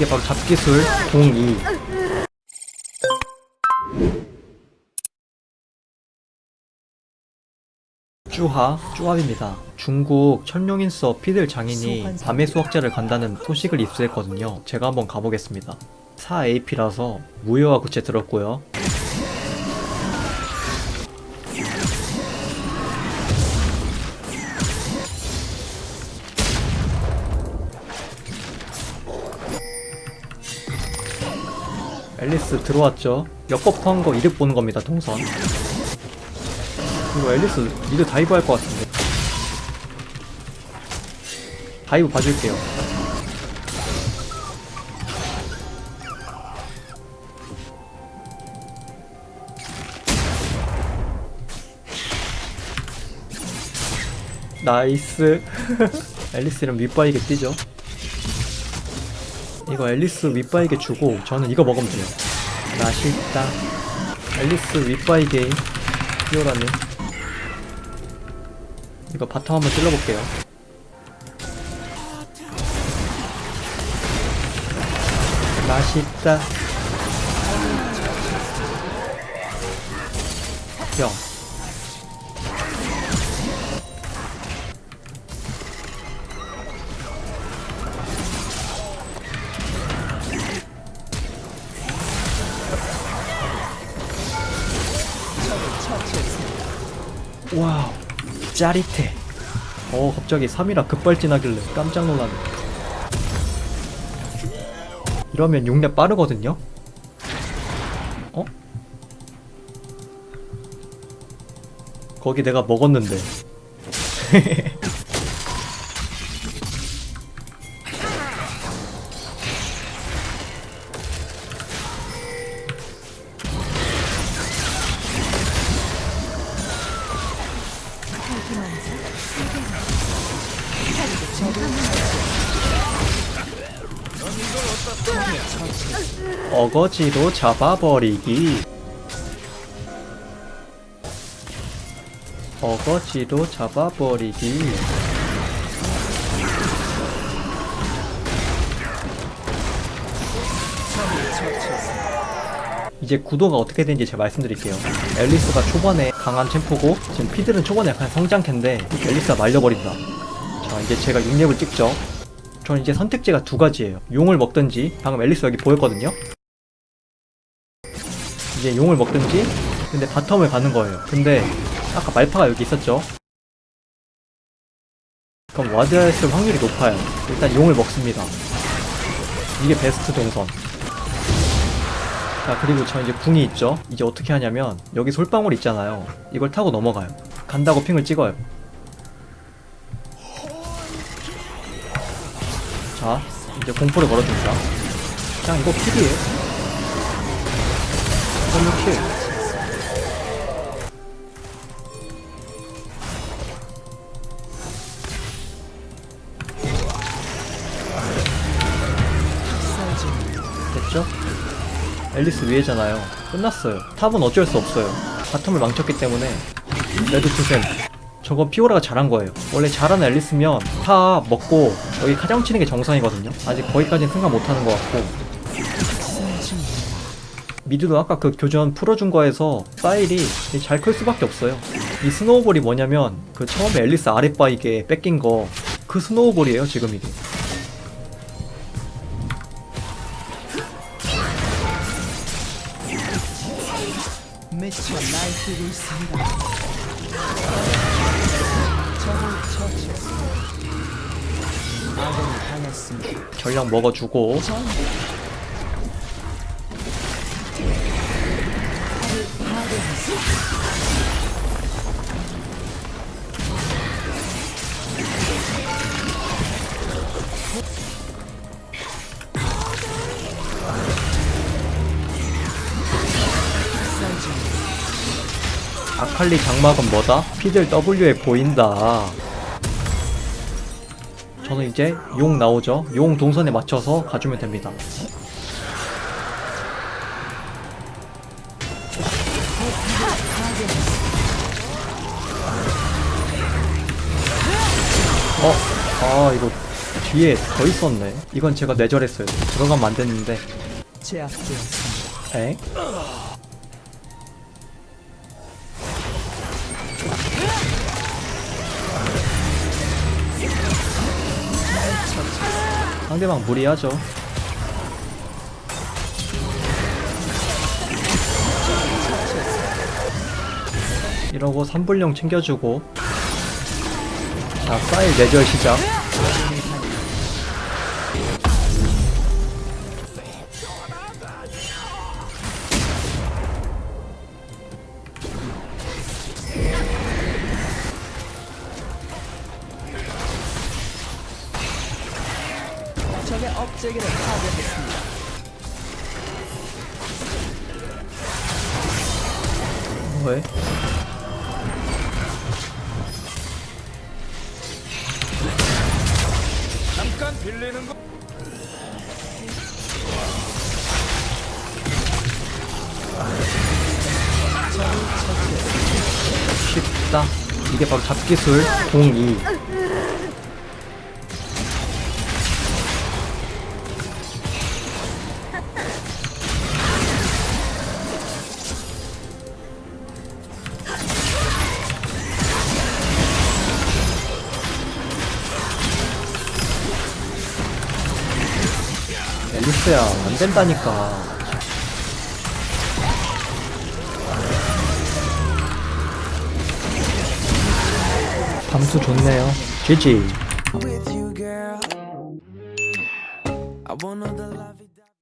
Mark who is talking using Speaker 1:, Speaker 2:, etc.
Speaker 1: 이게 바로 잡기술 02 쭈하, 쭈합입니다. 중국 천룡인서 피들 장인이 밤의 수학자를 간다는 소식을 입수했거든요. 제가 한번 가보겠습니다. 4AP라서 무효화 구체 들었고요. 엘리스 들어왔죠? 역buff한 거 이득 보는 겁니다, 동선. 이거 엘리스 mid dive 할 것 같은데. dive 봐줄게요. nice. 엘리스 이럼 윗바위게 뛰죠. 이거 엘리스 윗바위게 주고 저는 이거 먹으면 돼요. 맛있다. 엘리스 윗바위게 피오라님. 이거 bottom 한번 찔러볼게요. 맛있다. 형. 와우, 짜릿해. 어, 갑자기 3이라 급발진하길래 깜짝 놀랐네. 이러면 6렙 빠르거든요? 어? 거기 내가 먹었는데. 어거지로 잡아버리기. 어거지로 잡아버리기. 이제 구도가 어떻게 되는지 제가 말씀드릴게요. 앨리스가 초반에 강한 챔프고 지금 피들은 초반에 약간 성장캔데 앨리스가 말려버린다. 자 이제 제가 6렙을 찍죠. 저는 이제 선택지가 두 가지예요. 용을 먹든지 방금 앨리스 여기 보였거든요. 이제 용을 먹든지 근데 바텀을 가는 거예요. 근데 아까 말파가 여기 있었죠. 그럼 와드했을 확률이 높아요. 일단 용을 먹습니다. 이게 베스트 동선. 자 그리고 저 이제 궁이 있죠. 이제 어떻게 하냐면 여기 솔방울 있잖아요. 이걸 타고 넘어가요. 간다고 핑을 찍어요. 자 이제 공포를 걸어줍니다. 그냥 이거 kill이에요. 이걸로 kill. 됐죠? 엘리스 위에잖아요. 끝났어요. top은 어쩔 수 없어요. bottom을 망쳤기 때문에 레드 투셈 저거 피오라가 잘한 거예요. 원래 잘하는 엘리스면 top 먹고 여기 카정 치는 게 정상이거든요. 아직 거기까지는 생각 못하는 것 같고 mid도 아까 그 교전 풀어준 거에서 사일이 잘 클 수밖에 없어요. 이 snowball이 뭐냐면 그 처음에 엘리스 아랫바위게 뺏긴 거 그 snowball이에요 지금 이게.
Speaker 2: 했습니다.
Speaker 1: 전략 먹어주고
Speaker 2: 전
Speaker 1: 아칼리 장막은 뭐다? 피들 W에 보인다. 저는 이제 용 나오죠. 용 동선에 맞춰서 가주면 됩니다. 어, 아 이거 뒤에 더 있었네. 이건 제가 뇌절했어요. 들어가면 안 됐는데.
Speaker 2: 제압되었습니다.
Speaker 1: 에? 상대방 무리하죠. 이러고 3불용 챙겨주고 자 사일 내절 시작
Speaker 2: 적의 업체계를 파괴했습니다.
Speaker 1: 뭐해?
Speaker 3: 잠깐 빌리는 거.
Speaker 1: 쉽다 이게 바로 잡기술 02 앨리스야 안 된다니까. 감수 좋네요. GG